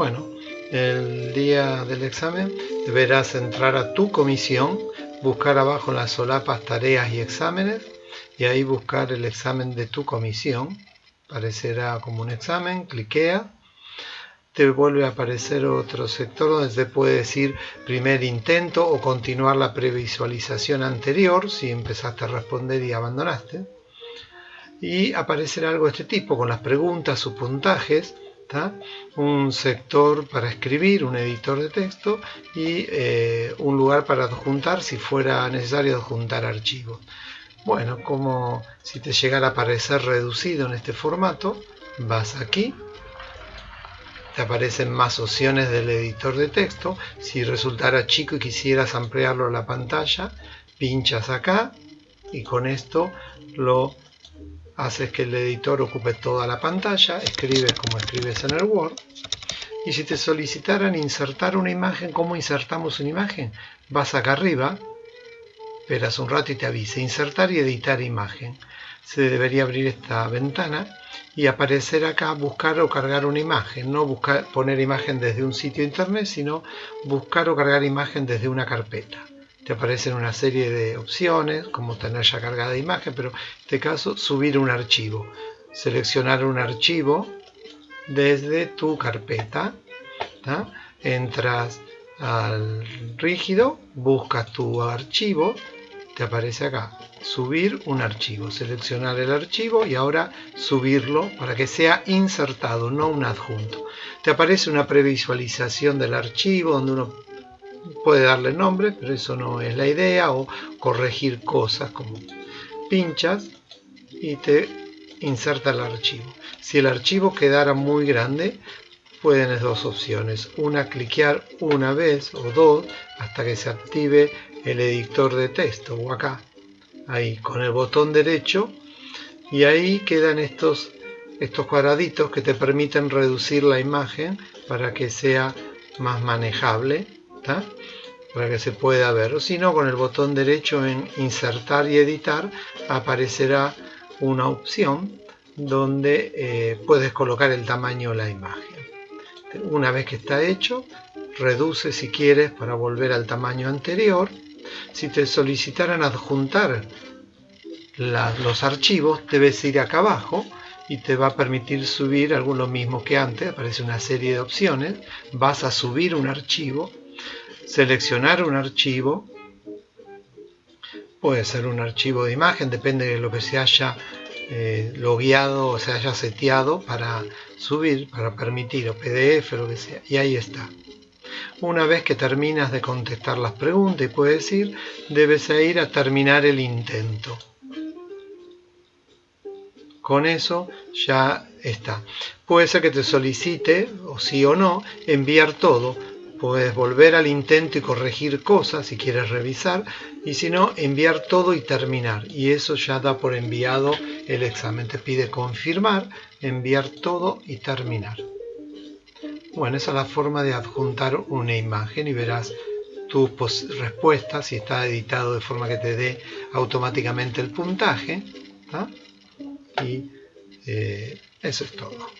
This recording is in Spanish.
Bueno, el día del examen deberás entrar a tu comisión, buscar abajo en las solapas tareas y exámenes y ahí buscar el examen de tu comisión. Aparecerá como un examen, cliquea te vuelve a aparecer otro sector donde se puede decir primer intento o continuar la previsualización anterior si empezaste a responder y abandonaste. Y aparecerá algo de este tipo con las preguntas, sus puntajes, un sector para escribir, un editor de texto y eh, un lugar para adjuntar si fuera necesario adjuntar archivos. Bueno, como si te llegara a aparecer reducido en este formato, vas aquí te aparecen más opciones del editor de texto. Si resultara chico y quisieras ampliarlo a la pantalla, pinchas acá y con esto lo haces que el editor ocupe toda la pantalla, escribes como escribes en el Word. Y si te solicitaran insertar una imagen, ¿cómo insertamos una imagen? Vas acá arriba, esperas un rato y te avisa, insertar y editar imagen. Se debería abrir esta ventana y aparecer acá buscar o cargar una imagen, no buscar poner imagen desde un sitio internet, sino buscar o cargar imagen desde una carpeta. Te aparecen una serie de opciones, como tener ya cargada imagen, pero en este caso subir un archivo. Seleccionar un archivo desde tu carpeta. Entras al rígido, buscas tu archivo, te aparece acá subir un archivo, seleccionar el archivo y ahora subirlo para que sea insertado, no un adjunto. Te aparece una previsualización del archivo donde uno puede darle nombre, pero eso no es la idea, o corregir cosas como pinchas y te inserta el archivo. Si el archivo quedara muy grande, pueden dos opciones, una cliquear una vez o dos hasta que se active el editor de texto o acá ahí con el botón derecho y ahí quedan estos, estos cuadraditos que te permiten reducir la imagen para que sea más manejable, para que se pueda ver. Si no, con el botón derecho en insertar y editar aparecerá una opción donde eh, puedes colocar el tamaño de la imagen. Una vez que está hecho, reduce si quieres para volver al tamaño anterior si te solicitaran adjuntar los archivos, debes ir acá abajo y te va a permitir subir algo lo mismo que antes, aparece una serie de opciones, vas a subir un archivo, seleccionar un archivo, puede ser un archivo de imagen, depende de lo que se haya eh, logueado o se haya seteado para subir, para permitir, o PDF, lo que sea, y ahí está. Una vez que terminas de contestar las preguntas y puedes ir, debes ir a terminar el intento. Con eso ya está. Puede ser que te solicite, o sí o no, enviar todo. Puedes volver al intento y corregir cosas si quieres revisar, y si no, enviar todo y terminar. Y eso ya da por enviado el examen. Te pide confirmar, enviar todo y terminar. Bueno, esa es la forma de adjuntar una imagen y verás tus respuestas si está editado de forma que te dé automáticamente el puntaje. Y eh, eso es todo.